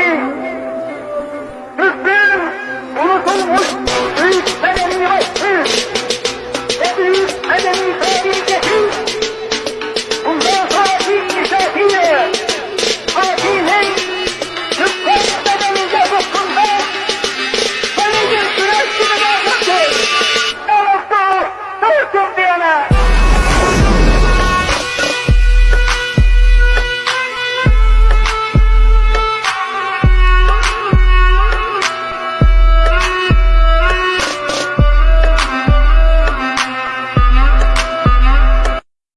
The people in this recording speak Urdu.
کی